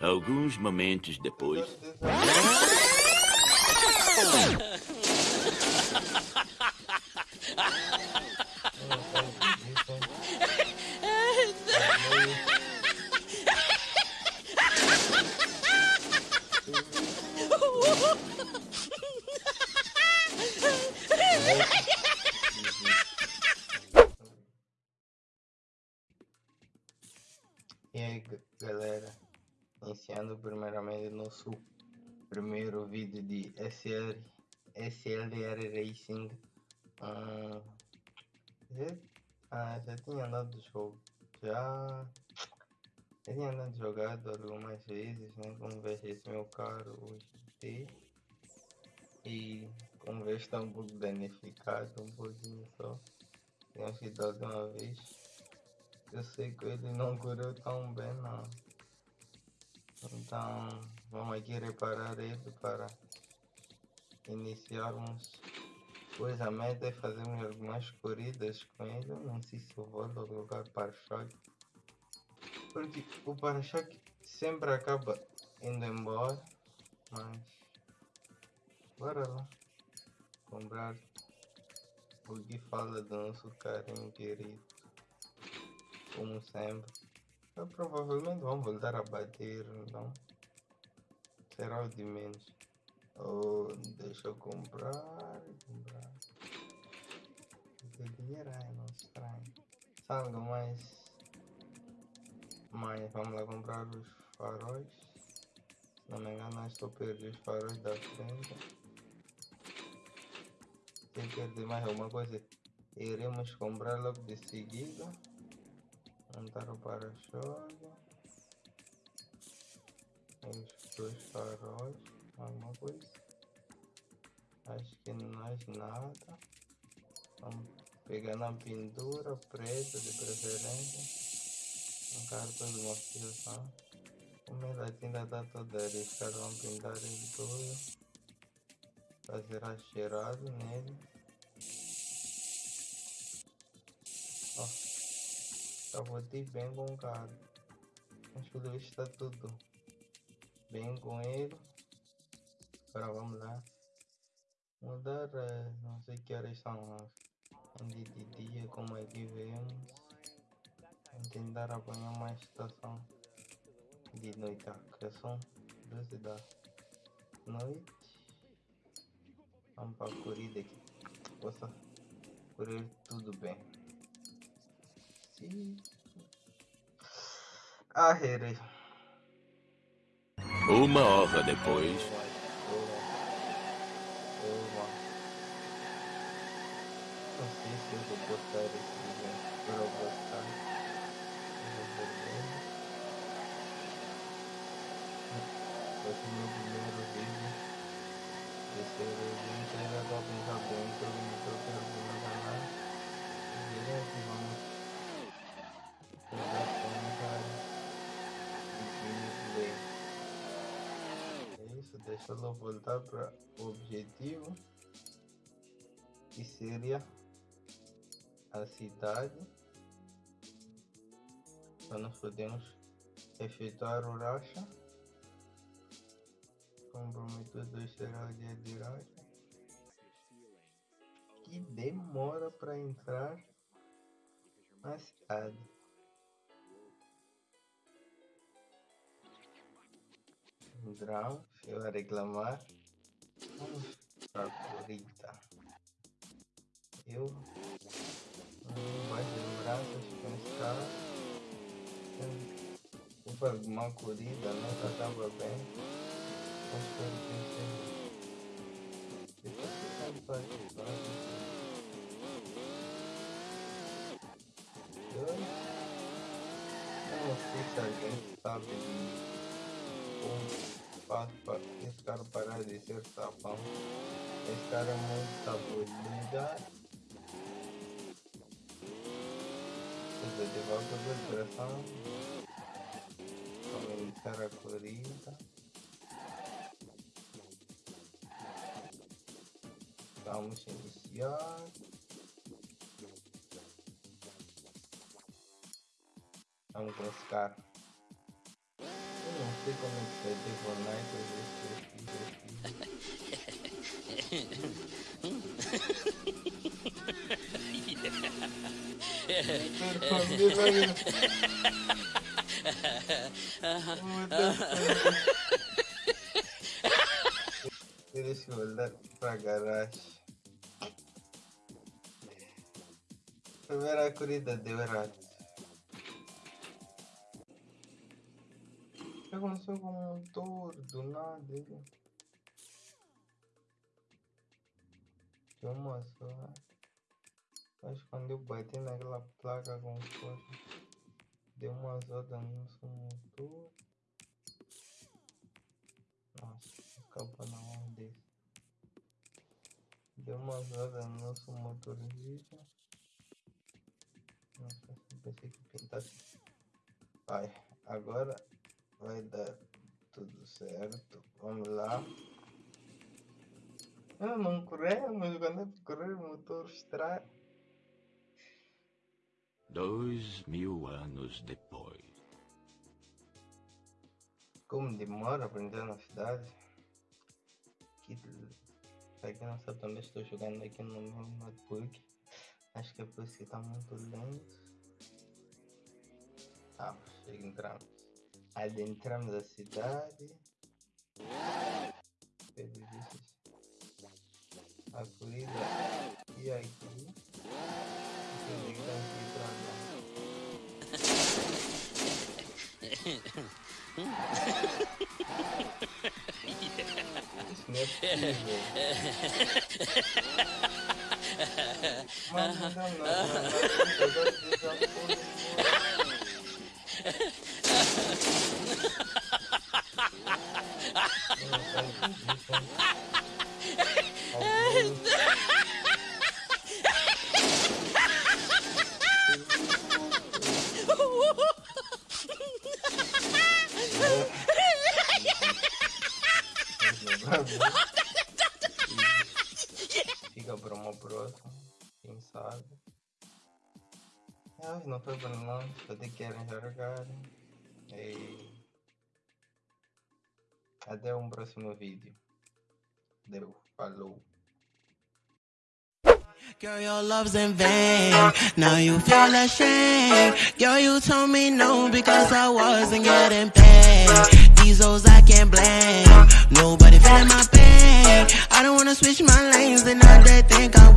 Alguns momentos depois. iniciando primeiramente nosso primeiro vídeo de SL, SLR Racing. Hum, já, ah, já tinha andado do jogo, já, já tinha andado jogado algumas vezes, né? Como vês esse meu carro hoje. E como vês está um pouco danificado, um pouquinho só. Tenho sido uma vez. Eu sei que ele não curou tão bem não. Então vamos aqui reparar ele para iniciarmos. Pois a meta é fazermos algumas corridas com ele. Não sei se eu vou colocar para-choque. Porque o para-choque sempre acaba indo embora. Mas bora lá comprar o que fala do nosso carinho querido como sempre. Eu provavelmente vão voltar a bater, então será o de menos. Oh, deixa eu comprar, comprar. Porque dinheiro é não estranho. Salga mais. Mas vamos lá comprar os faróis. Se não me engano, estou perdendo os faróis da frente. Se perder mais alguma coisa, iremos comprar logo de seguida montar o para-choque. Os dois faróis alguma coisa. Acho que mais nada. Vamos pegar na pintura preta de preferência. Um cartão de motivação. Como ela tinta está toda caras vão pintar ele todo. Fazer a cheirado nele Eu botei bem com o cara. Mas pelo visto está tudo bem com ele. Agora vamos lá. Mudar, não sei que horas são de, de dia, como é que vemos. Tentar apanhar uma estação de noite, que são 12 da noite. Vamos para a corrida aqui. Possa correr tudo bem. Ah, Harry. Uma hora depois. Não sei se eu vou botar esse vídeo para eu botar. Esse é o meu primeiro vídeo. Esse é o vídeo ainda dá para usar bem, todo mundo que eu quero ver no canal. E vamos deixa eu voltar para o objetivo. Que seria a cidade. Para nós podemos efetuar o racha. Comprometedor será o dia de racha. Que demora para entrar na cidade Drão, eu a reclamar. Corrida. Eu não mais lembranças pensar. Vou para uma corrida, nunca estava bem. Mas espero que que sabe participar. Eu não sei se alguém sabe faço para esse cara parar de ser tapão. Esse cara é muito tabulido. de volta da direção. Vamos iniciar a corrida. Vamos iniciar. Vamos buscar. Eu não sei como é que foi ter Fortnite, às vezes eu Eles olhar para a garagem. Primeira corrida deu errado. Aconteceu com o motor do nada? Deu uma só. Mas quando eu bati naquela placa com coisa, deu uma zoada no nosso motor. Nossa, acaba na mão desse. Deu uma zoada no nosso motor vídeo. Nossa, pensei que pintasse. Vai, agora vai dar tudo certo. Vamos lá. Eu não corremos, quando é correr o motor estraga. Dois mil anos depois. Como demora para entrar na cidade? Que... Pra quem não sabe, também estou jogando aqui no meu notebook. Acho que é por isso que está muito lento. Ah, entramos. Adentramos a cidade. A corrida e aqui. Isso não é possível. Não, não, não, não, Fica para uma próxima, quem sabe. Ai, não foi para nós, vou ter que arranjar E até um próximo vídeo. Deu, falou. Girl, your love's in vain. Now you feel ashamed. Girl, you told me no because I wasn't getting paid. These hoes I can't blame. Nobody feeling my pain. I don't wanna switch my lanes and now they think I'm.